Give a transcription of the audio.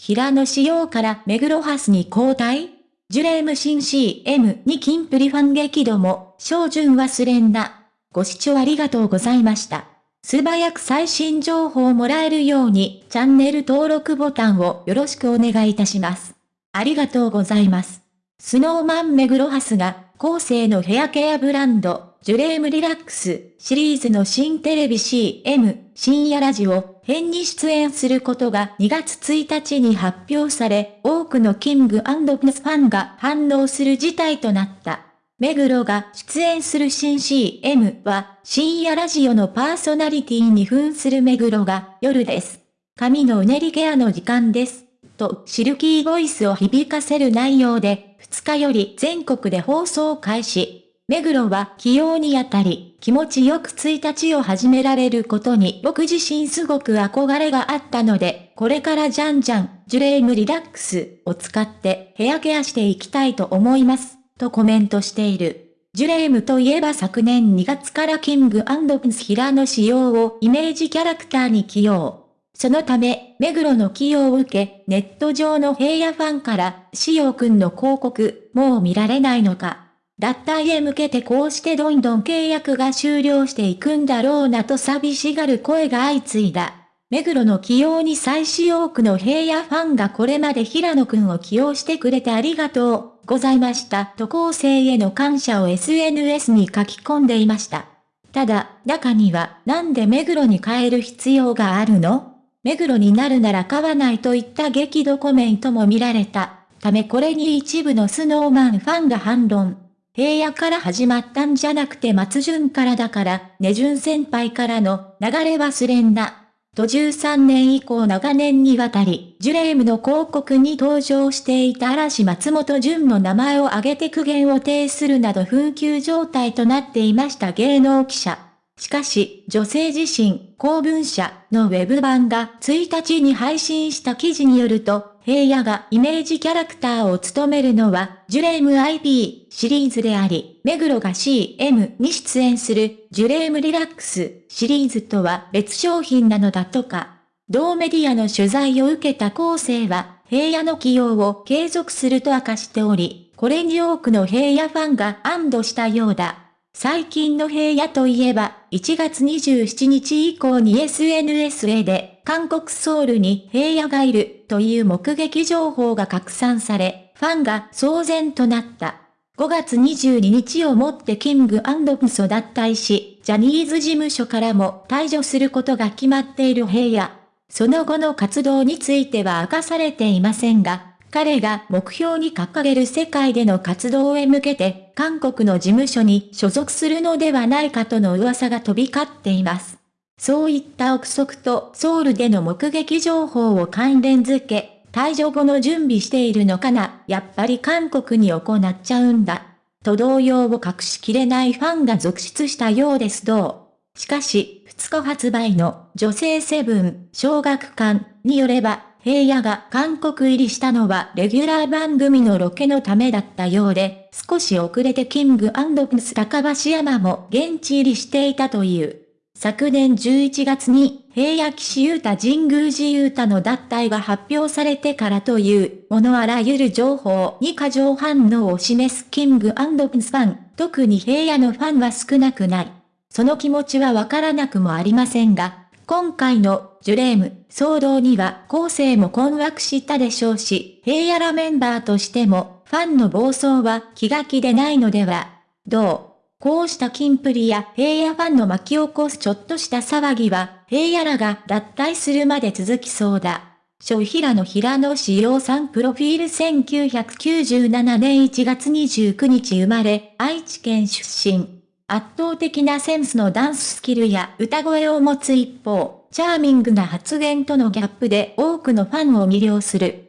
平野仕様から目黒ハスに交代？ジュレーム新 CM にキンプリファン激怒も、照準忘れんな。ご視聴ありがとうございました。素早く最新情報をもらえるように、チャンネル登録ボタンをよろしくお願いいたします。ありがとうございます。スノーマン目黒ハスが、後世のヘアケアブランド、ジュレームリラックスシリーズの新テレビ CM 深夜ラジオ編に出演することが2月1日に発表され、多くのキングプスファンが反応する事態となった。目黒が出演する新 CM は深夜ラジオのパーソナリティに扮する目黒が夜です。髪のうねりケアの時間です。とシルキーボイスを響かせる内容で2日より全国で放送開始。目黒は起用にあたり、気持ちよく1日を始められることに僕自身すごく憧れがあったので、これからじゃんじゃん、ジュレームリラックスを使ってヘアケアしていきたいと思います、とコメントしている。ジュレームといえば昨年2月からキングプンス平野仕様をイメージキャラクターに起用。そのため、目黒の起用を受け、ネット上の平野ファンから、しようくんの広告、もう見られないのか、脱退へ向けてこうしてどんどん契約が終了していくんだろうなと寂しがる声が相次いだ。目黒の起用に最し多くの平野ファンがこれまで平野くんを起用してくれてありがとうございましたと後世への感謝を SNS に書き込んでいました。ただ、中にはなんで目黒に変える必要があるの？目黒になるなら買わないといった激怒コメントも見られた。ためこれに一部のスノーマンファンが反論。平野から始まったんじゃなくて松潤からだから、ね潤先輩からの流れ忘れんな。と13年以降長年にわたり、ジュレームの広告に登場していた嵐松本潤の名前を挙げて苦言を呈するなど紛糾状態となっていました芸能記者。しかし、女性自身、公文社のウェブ版が1日に配信した記事によると、平野がイメージキャラクターを務めるのは、ジュレーム IP シリーズであり、目黒が CM に出演する、ジュレームリラックスシリーズとは別商品なのだとか。同メディアの取材を受けた後世は、平野の起用を継続すると明かしており、これに多くの平野ファンが安堵したようだ。最近の平野といえば、1月27日以降に SNS へで、韓国ソウルに平野がいるという目撃情報が拡散され、ファンが騒然となった。5月22日をもってキングプスを脱退し、ジャニーズ事務所からも退場することが決まっている平野。その後の活動については明かされていませんが、彼が目標に掲げる世界での活動へ向けて、韓国の事務所に所属するのではないかとの噂が飛び交っています。そういった憶測とソウルでの目撃情報を関連づけ、退場後の準備しているのかな、やっぱり韓国に行っちゃうんだ。と動揺を隠しきれないファンが続出したようですどう。しかし、2日発売の女性セブン小学館によれば、平野が韓国入りしたのはレギュラー番組のロケのためだったようで、少し遅れてキングプス高橋山も現地入りしていたという。昨年11月に平野騎士優太神宮寺優太の脱退が発表されてからというものあらゆる情報に過剰反応を示すキングプスファン、特に平野のファンは少なくない。その気持ちはわからなくもありませんが、今回のジュレーム騒動には後世も困惑したでしょうし、平野らメンバーとしてもファンの暴走は気が気でないのでは。どう？こうしたキンプリや平野ファンの巻き起こすちょっとした騒ぎは、平野らが脱退するまで続きそうだ。小平野平野志陽さんプロフィール1997年1月29日生まれ、愛知県出身。圧倒的なセンスのダンススキルや歌声を持つ一方、チャーミングな発言とのギャップで多くのファンを魅了する。